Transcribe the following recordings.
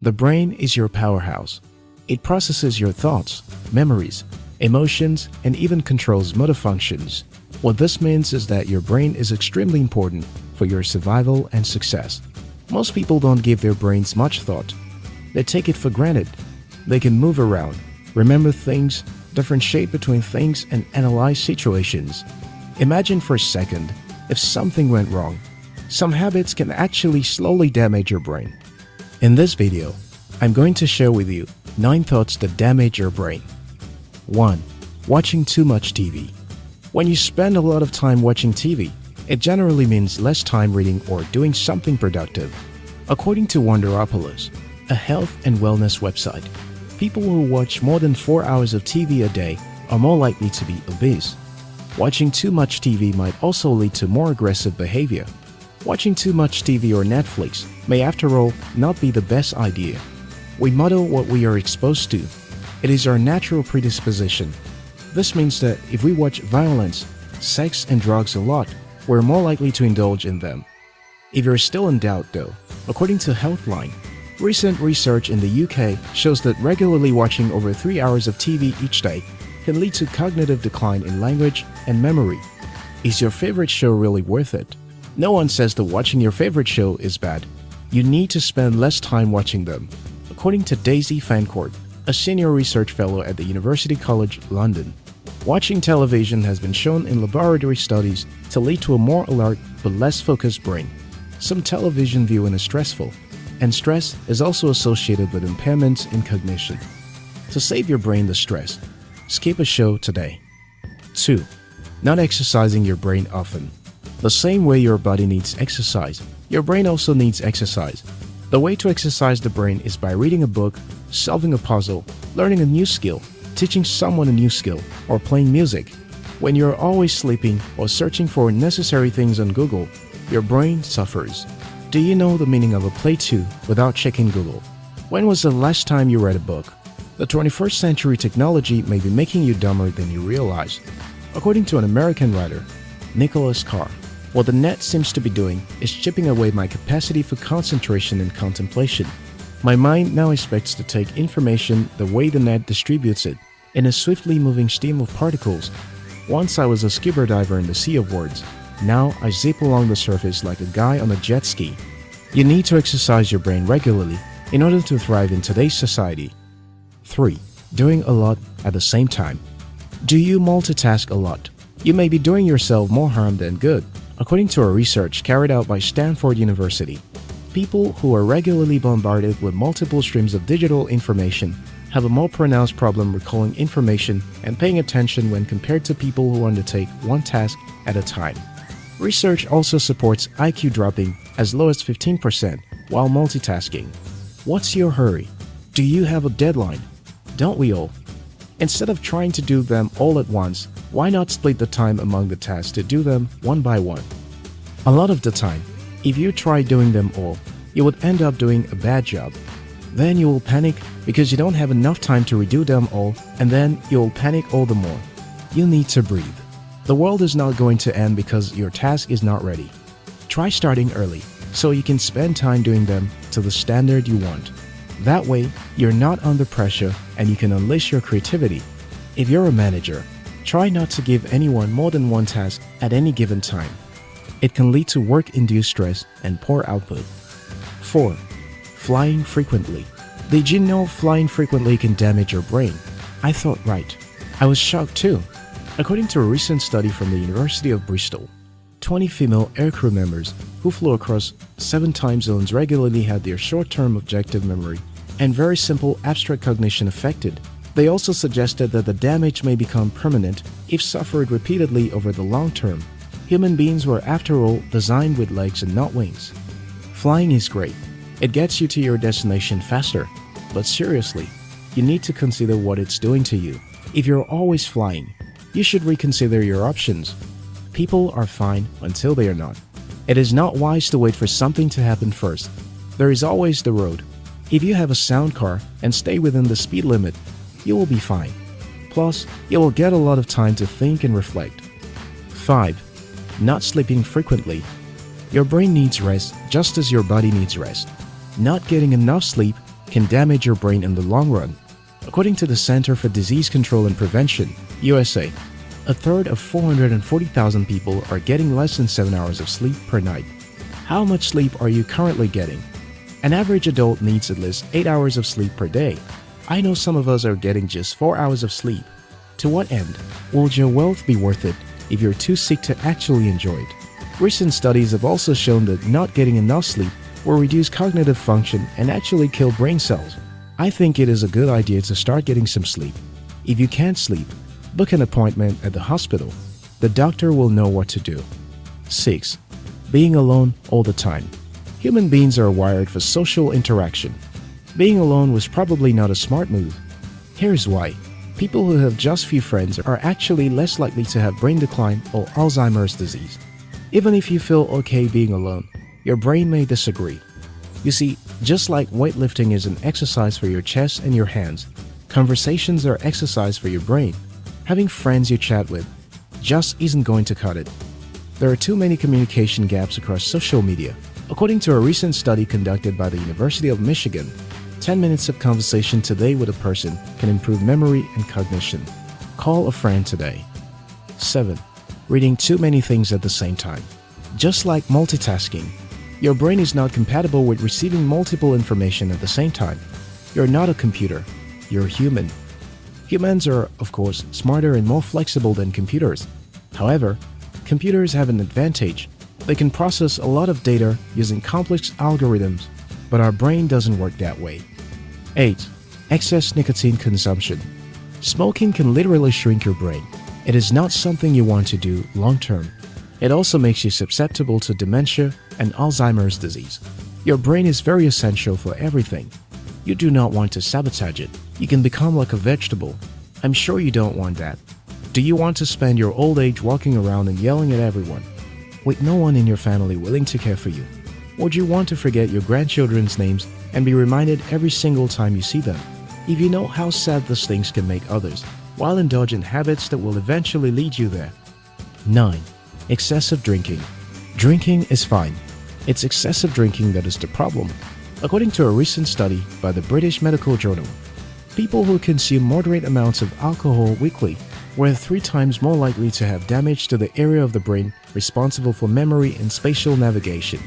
The brain is your powerhouse. It processes your thoughts, memories, emotions, and even controls motor functions. What this means is that your brain is extremely important for your survival and success. Most people don't give their brains much thought. They take it for granted. They can move around, remember things, differentiate between things, and analyze situations. Imagine for a second if something went wrong. Some habits can actually slowly damage your brain. In this video, I'm going to share with you 9 thoughts that damage your brain. 1. Watching too much TV. When you spend a lot of time watching TV, it generally means less time reading or doing something productive. According to Wonderopolis, a health and wellness website, people who watch more than 4 hours of TV a day are more likely to be obese. Watching too much TV might also lead to more aggressive behavior. Watching too much TV or Netflix may after all not be the best idea. We model what we are exposed to. It is our natural predisposition. This means that if we watch violence, sex and drugs a lot, we're more likely to indulge in them. If you're still in doubt though, according to Healthline, recent research in the UK shows that regularly watching over 3 hours of TV each day can lead to cognitive decline in language and memory. Is your favorite show really worth it? No one says that watching your favorite show is bad. You need to spend less time watching them. According to Daisy Fancourt, a senior research fellow at the University College London, watching television has been shown in laboratory studies to lead to a more alert but less focused brain. Some television viewing is stressful, and stress is also associated with impairments in cognition. To save your brain the stress, skip a show today. 2. Not exercising your brain often. The same way your body needs exercise, your brain also needs exercise. The way to exercise the brain is by reading a book, solving a puzzle, learning a new skill, teaching someone a new skill, or playing music. When you're always sleeping or searching for necessary things on Google, your brain suffers. Do you know the meaning of a play 2 without checking Google? When was the last time you read a book? The 21st century technology may be making you dumber than you realize. According to an American writer, Nicholas Carr, what the net seems to be doing is chipping away my capacity for concentration and contemplation. My mind now expects to take information the way the net distributes it, in a swiftly moving stream of particles. Once I was a scuba diver in the sea of words, now I zip along the surface like a guy on a jet ski. You need to exercise your brain regularly in order to thrive in today's society. 3. Doing a lot at the same time. Do you multitask a lot? You may be doing yourself more harm than good. According to a research carried out by Stanford University, people who are regularly bombarded with multiple streams of digital information have a more pronounced problem recalling information and paying attention when compared to people who undertake one task at a time. Research also supports IQ dropping as low as 15% while multitasking. What's your hurry? Do you have a deadline? don't we all? Instead of trying to do them all at once, why not split the time among the tasks to do them one by one? A lot of the time, if you try doing them all, you would end up doing a bad job. Then you will panic because you don't have enough time to redo them all and then you will panic all the more. You need to breathe. The world is not going to end because your task is not ready. Try starting early so you can spend time doing them to the standard you want. That way, you're not under pressure and you can unleash your creativity. If you're a manager, try not to give anyone more than one task at any given time. It can lead to work-induced stress and poor output. 4. Flying frequently. Did you know flying frequently can damage your brain? I thought right. I was shocked too. According to a recent study from the University of Bristol, 20 female aircrew members who flew across seven time zones regularly had their short-term objective memory and very simple abstract cognition affected. They also suggested that the damage may become permanent if suffered repeatedly over the long term. Human beings were after all designed with legs and not wings. Flying is great. It gets you to your destination faster. But seriously, you need to consider what it's doing to you. If you're always flying, you should reconsider your options. People are fine until they are not. It is not wise to wait for something to happen first. There is always the road. If you have a sound car and stay within the speed limit, you will be fine. Plus, you will get a lot of time to think and reflect. 5. Not sleeping frequently. Your brain needs rest just as your body needs rest. Not getting enough sleep can damage your brain in the long run. According to the Center for Disease Control and Prevention, USA, a third of 440,000 people are getting less than 7 hours of sleep per night. How much sleep are you currently getting? An average adult needs at least 8 hours of sleep per day. I know some of us are getting just 4 hours of sleep. To what end? Will your wealth be worth it if you're too sick to actually enjoy it? Recent studies have also shown that not getting enough sleep will reduce cognitive function and actually kill brain cells. I think it is a good idea to start getting some sleep. If you can't sleep, book an appointment at the hospital. The doctor will know what to do. 6. Being alone all the time. Human beings are wired for social interaction. Being alone was probably not a smart move. Here's why. People who have just few friends are actually less likely to have brain decline or Alzheimer's disease. Even if you feel okay being alone, your brain may disagree. You see, just like weightlifting is an exercise for your chest and your hands, conversations are exercise for your brain. Having friends you chat with just isn't going to cut it. There are too many communication gaps across social media. According to a recent study conducted by the University of Michigan, 10 minutes of conversation today with a person can improve memory and cognition. Call a friend today. 7 reading too many things at the same time. Just like multitasking, your brain is not compatible with receiving multiple information at the same time. You're not a computer, you're human. Humans are, of course, smarter and more flexible than computers. However, computers have an advantage. They can process a lot of data using complex algorithms, but our brain doesn't work that way. 8. Excess nicotine consumption. Smoking can literally shrink your brain. It is not something you want to do long term. It also makes you susceptible to dementia and Alzheimer's disease. Your brain is very essential for everything. You do not want to sabotage it. You can become like a vegetable. I'm sure you don't want that. Do you want to spend your old age walking around and yelling at everyone, with no one in your family willing to care for you? Do you want to forget your grandchildren's names and be reminded every single time you see them? If you know how sad those things can make others, while indulging habits that will eventually lead you there. 9. Excessive drinking. Drinking is fine. It's excessive drinking that is the problem. According to a recent study by the British Medical Journal, people who consume moderate amounts of alcohol weekly were three times more likely to have damage to the area of the brain responsible for memory and spatial navigation.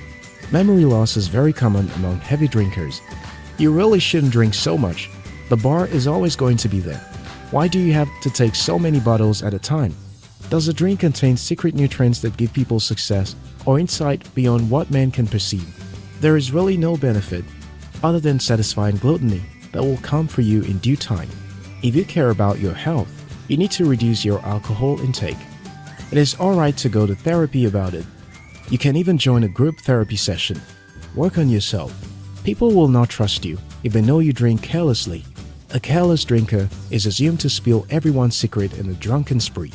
Memory loss is very common among heavy drinkers. You really shouldn't drink so much. The bar is always going to be there. Why do you have to take so many bottles at a time? Does the drink contain secret nutrients that give people success or insight beyond what man can perceive? There is really no benefit other than satisfying gluttony that will come for you in due time. If you care about your health, you need to reduce your alcohol intake. It is alright to go to therapy about it. You can even join a group therapy session. Work on yourself. People will not trust you if they know you drink carelessly a careless drinker is assumed to spill everyone's secret in a drunken spree.